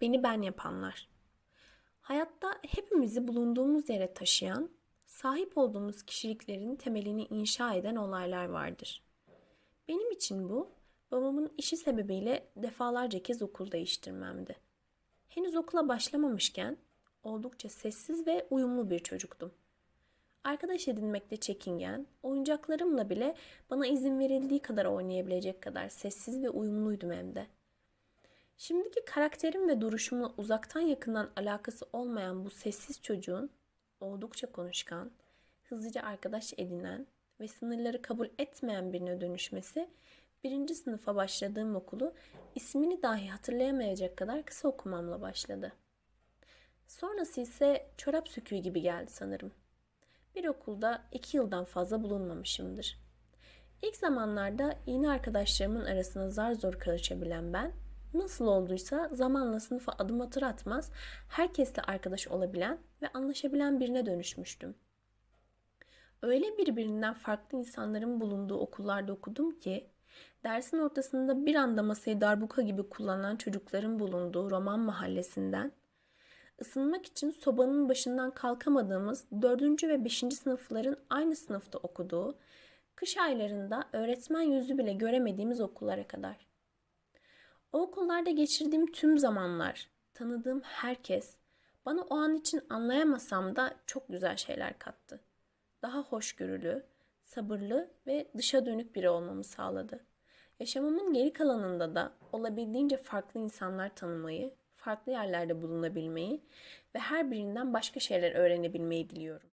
Beni ben yapanlar. Hayatta hepimizi bulunduğumuz yere taşıyan, sahip olduğumuz kişiliklerin temelini inşa eden olaylar vardır. Benim için bu, babamın işi sebebiyle defalarca kez okul değiştirmemdi. Henüz okula başlamamışken oldukça sessiz ve uyumlu bir çocuktum. Arkadaş edinmekte çekingen, oyuncaklarımla bile bana izin verildiği kadar oynayabilecek kadar sessiz ve uyumluydum hem de. Şimdiki karakterim ve duruşumla uzaktan yakından alakası olmayan bu sessiz çocuğun oldukça konuşkan, hızlıca arkadaş edinen ve sınırları kabul etmeyen birine dönüşmesi birinci sınıfa başladığım okulu ismini dahi hatırlayamayacak kadar kısa okumamla başladı. Sonrası ise çorap söküğü gibi geldi sanırım. Bir okulda iki yıldan fazla bulunmamışımdır. İlk zamanlarda yeni arkadaşlarımın arasına zar zor karışabilen ben, nasıl olduysa zamanla sınıfa adım atır atmaz herkesle arkadaş olabilen ve anlaşabilen birine dönüşmüştüm. Öyle birbirinden farklı insanların bulunduğu okullarda okudum ki, dersin ortasında bir anda masayı darbuka gibi kullanan çocukların bulunduğu roman mahallesinden, ısınmak için sobanın başından kalkamadığımız 4. ve 5. sınıfların aynı sınıfta okuduğu, kış aylarında öğretmen yüzü bile göremediğimiz okullara kadar. O okullarda geçirdiğim tüm zamanlar, tanıdığım herkes bana o an için anlayamasam da çok güzel şeyler kattı. Daha hoşgörülü, sabırlı ve dışa dönük biri olmamı sağladı. Yaşamımın geri kalanında da olabildiğince farklı insanlar tanımayı, farklı yerlerde bulunabilmeyi ve her birinden başka şeyler öğrenebilmeyi diliyorum.